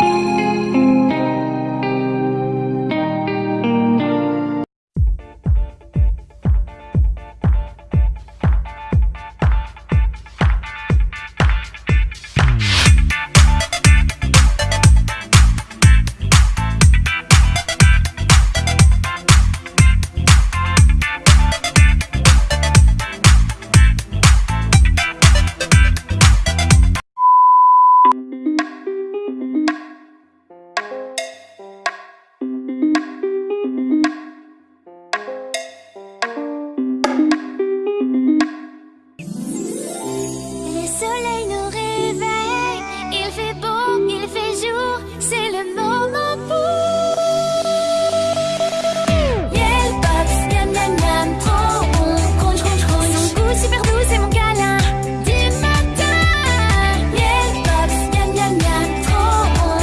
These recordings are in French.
Les soleils nous réveillent, il fait beau, il fait jour, c'est le moment pour Miel miam, trop bon, crunch crunch super doux, c'est mon câlin du matin. Miel miam, trop bon,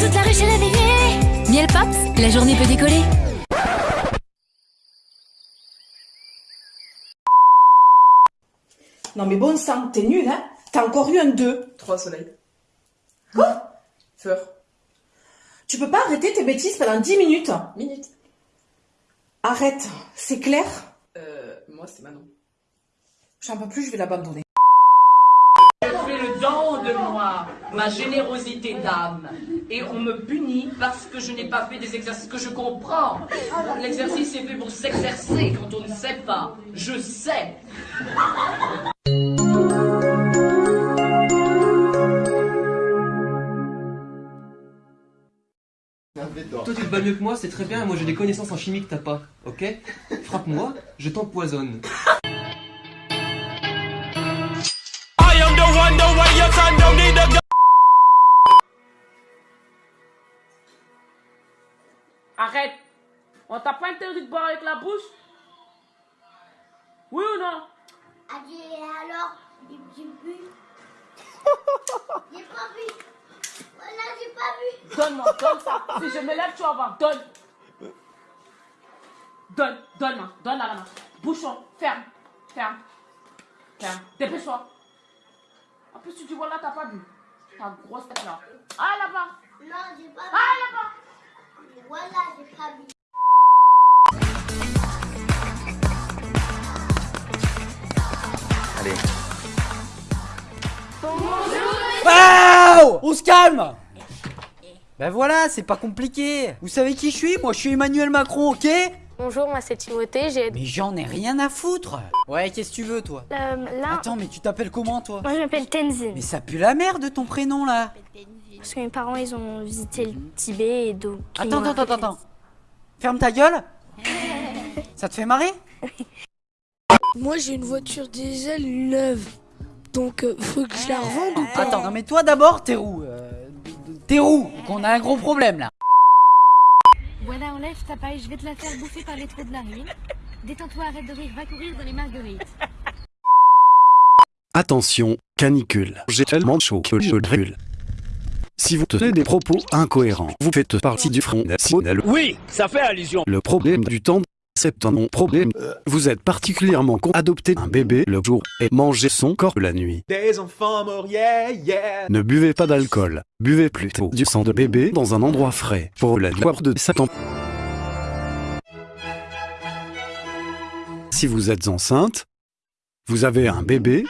toute la rue réveillée. Miel Pops, la journée peut décoller. Non mais bon sang, t'es nul, hein T'as encore eu un 2. Trois soleils. Quoi Fleur. Tu peux pas arrêter tes bêtises pendant 10 minutes Minute. Arrête, c'est clair Euh, moi, c'est Manon. J'en peux plus, je vais l'abandonner. Je fais le don de moi, ma générosité d'âme. Et on me punit parce que je n'ai pas fait des exercices que je comprends. L'exercice est fait pour s'exercer quand on ne sait pas. Je sais. Bats mieux que moi, c'est très bien, moi j'ai des connaissances en chimie que t'as pas, ok Frappe-moi, je t'empoisonne. Arrête. On t'a pas interdit de boire avec la bouche? Oui ou non? Adieu, alors, j'ai pas bu. Voilà, j'ai pas bu. Donne-moi, donne ça. Si je me lève, tu vas voir. Donne. Donne, donne-moi, donne la main. Bouchon, ferme, ferme, ferme. Dépêche-toi. En plus, tu dis voilà, t'as pas bu. Ta grosse tête là. Ah là-bas, Non, j'ai pas bu. ah là-bas. Voilà, j'ai pas bu. Waouh On se calme Ben voilà, c'est pas compliqué. Vous savez qui je suis? Moi, je suis Emmanuel Macron, ok? Bonjour, moi c'est Timothée, j'ai... Mais j'en ai rien à foutre. Ouais, qu'est-ce que tu veux, toi? Euh, là, Attends, mais tu t'appelles comment, toi? Moi je m'appelle Tenzin. Mais ça pue la merde, ton prénom, là. Parce que mes parents, ils ont visité le Tibet et donc... Attends, attends, attends, attends. Ferme ta gueule. Ça te fait marrer? Moi j'ai une voiture diesel neuve. Donc euh, faut que je la revende ou pas? Attends, non mais toi d'abord, t'es roux. Euh, t'es roux, donc on a un gros problème, là. Voilà, enlève ta paille, je vais te la faire bouffer par les trous de la rue. Détends-toi, arrête de rire, va courir dans les marguerites. Attention, canicule. J'ai tellement chaud que je brûle. Si vous tenez des propos incohérents, vous faites partie du Front National. Oui, ça fait allusion. Le problème du temps, c'est un non-problème. Vous êtes particulièrement con. Adopter un bébé le jour et manger son corps la nuit. Des enfants morts, yeah, yeah. Ne buvez pas d'alcool. Buvez plutôt du sang de bébé dans un endroit frais pour la gloire de Satan. Si vous êtes enceinte, vous avez un bébé,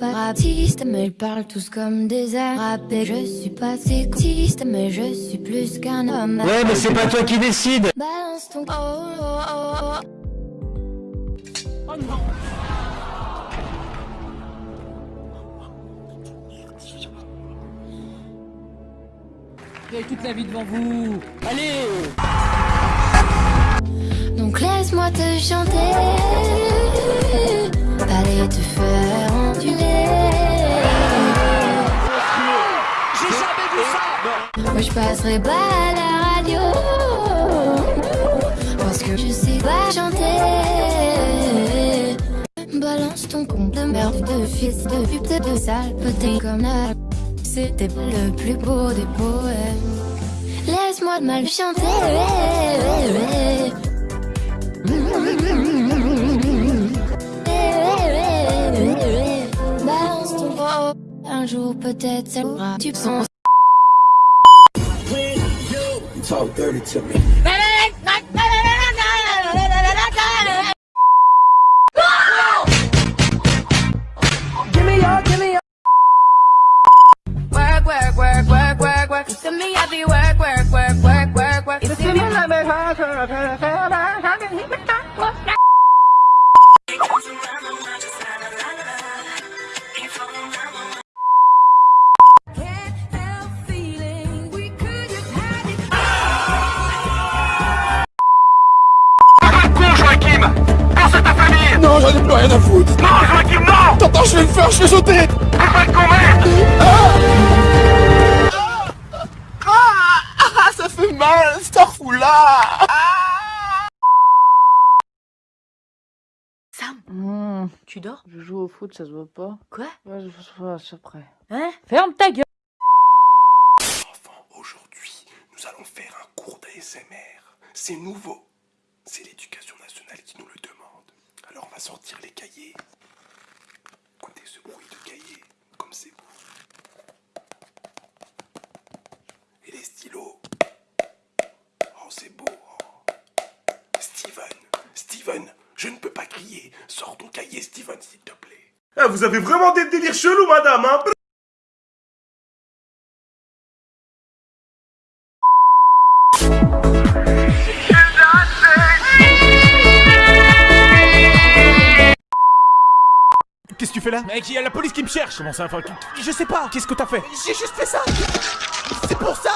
pas rapiste, mais ils parlent tous comme des arabes. Et je suis pas sexiste, mais je suis plus qu'un homme. Ouais, mais c'est pas toi qui décide. Balance ton. Oh, oh, oh, oh. Oh non. Vous avez toute la vie devant vous. Allez Donc laisse-moi te chanter. Je passerai pas à la radio. Parce que je sais pas chanter. balance ton con de merde de fils de pute de sale petit comme la C'était le plus beau des poèmes Laisse-moi mal chanter Balance ton Un jour peut-être ça aura Tu sens talk dirty to me. J'en ai plus rien à foutre. Non, Joachim, non Attends, je vais le faire, je vais sauter. Fais pas de con, merde Ah, ah, ça fait mal, Starfoula. Mmh, tu dors? Je joue au foot, ça se voit pas. Quoi? Ouais, je ça après. Hein? Ferme ta gueule Enfants, aujourd'hui, nous allons faire un cours d'ASMR. C'est nouveau. C'est l'éducation nationale qui nous le demande. Alors on va sortir les cahiers. Écoutez ce bruit de cahier, comme c'est beau. Et les stylos. Oh, c'est beau. oh. Steven, Steven, je ne peux pas crier. Sors ton cahier, Steven, s'il te plaît. Eh, vous avez vraiment des délires chelous, madame, hein tu fais là Mec, il y a la police qui me cherche. Comment ça enfin, Je sais pas. Qu'est-ce que t'as fait J'ai juste fait ça. C'est pour ça,